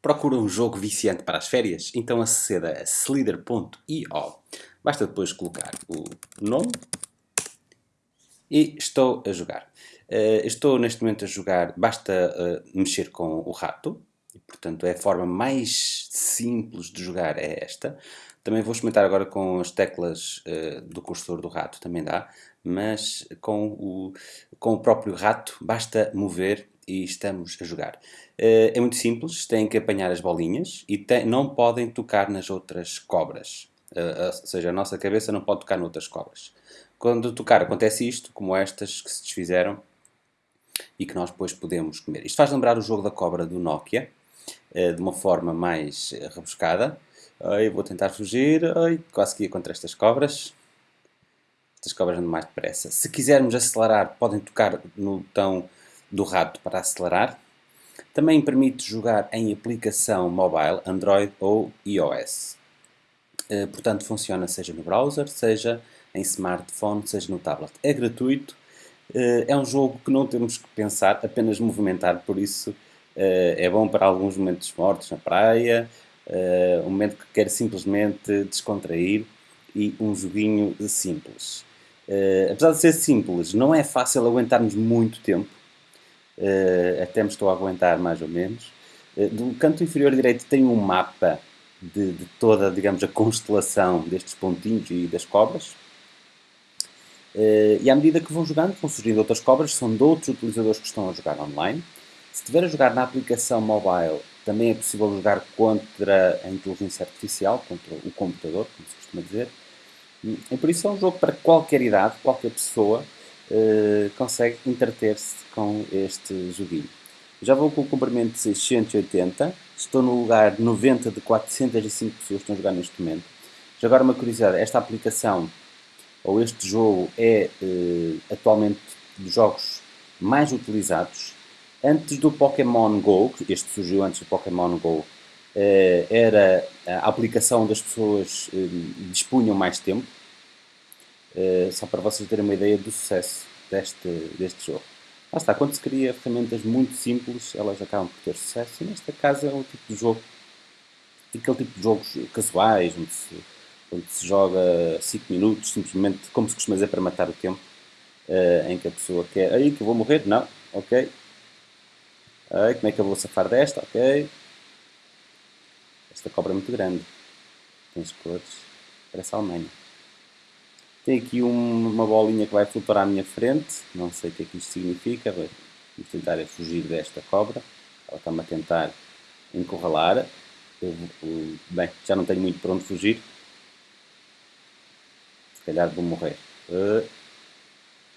Procura um jogo viciante para as férias? Então aceda a slither.io. Basta depois colocar o nome e estou a jogar. Uh, estou neste momento a jogar, basta uh, mexer com o rato, e, portanto é a forma mais simples de jogar é esta. Também vou experimentar agora com as teclas uh, do cursor do rato, também dá, mas com o, com o próprio rato basta mover e estamos a jogar. Uh, é muito simples, têm que apanhar as bolinhas e te, não podem tocar nas outras cobras. Uh, ou seja, a nossa cabeça não pode tocar noutras cobras. Quando tocar acontece isto, como estas que se desfizeram e que nós depois podemos comer. Isto faz lembrar o jogo da cobra do Nokia, de uma forma mais rebuscada. Ai, vou tentar fugir, ai, quase que ia contra estas cobras. Estas cobras andam mais depressa. Se quisermos acelerar, podem tocar no botão do rato para acelerar. Também permite jogar em aplicação mobile, Android ou iOS. Uh, portanto, funciona seja no browser, seja em smartphone, seja no tablet. É gratuito, uh, é um jogo que não temos que pensar, apenas movimentar, por isso uh, é bom para alguns momentos mortos na praia, um momento que quer simplesmente descontrair e um joguinho simples. apesar de ser simples, não é fácil aguentarmos muito tempo, até me estou a aguentar mais ou menos. Uh, do canto inferior direito tem um mapa de, de, toda, digamos, a constelação destes pontinhos e das cobras. Uh, e à medida que vão jogando, vão surgindo outras cobras, são de outros utilizadores que estão a jogar online. Se estiver a jogar na aplicação mobile, também é possível jogar contra a inteligência artificial, contra o computador, como se costuma dizer. E por isso é um jogo para qualquer idade, qualquer pessoa, uh, consegue entreter-se com este joguinho. Já vou com o comprimento de 680, estou no lugar 90 de 405 pessoas que estão a jogar neste momento. Já agora uma curiosidade, esta aplicação ou este jogo é uh, atualmente dos jogos mais utilizados. Antes do Pokémon GO, este surgiu antes do Pokémon GO, uh, era a aplicação onde as pessoas dispunham mais tempo. Uh, só para vocês terem uma ideia do sucesso deste, deste jogo. Lá está, quando se cria ferramentas muito simples, elas acabam por ter sucesso. E nesta casa é um tipo de jogo, aquele tipo de jogos casuais, onde se, onde se joga 5 minutos, simplesmente, como se costuma dizer, para matar o tempo, uh, em que a pessoa quer, aí que eu vou morrer? Não, ok. Aí, como é que eu vou safar desta? Ok. Esta cobra é muito grande. Tem as cores, parece a Alemanha. Tem aqui um, uma bolinha que vai flutuar à minha frente, não sei o que é que isto significa, vamos tentar fugir desta cobra, ela está-me a tentar encurralar, eu, eu, bem, já não tenho muito para onde fugir, se calhar vou morrer. Uh,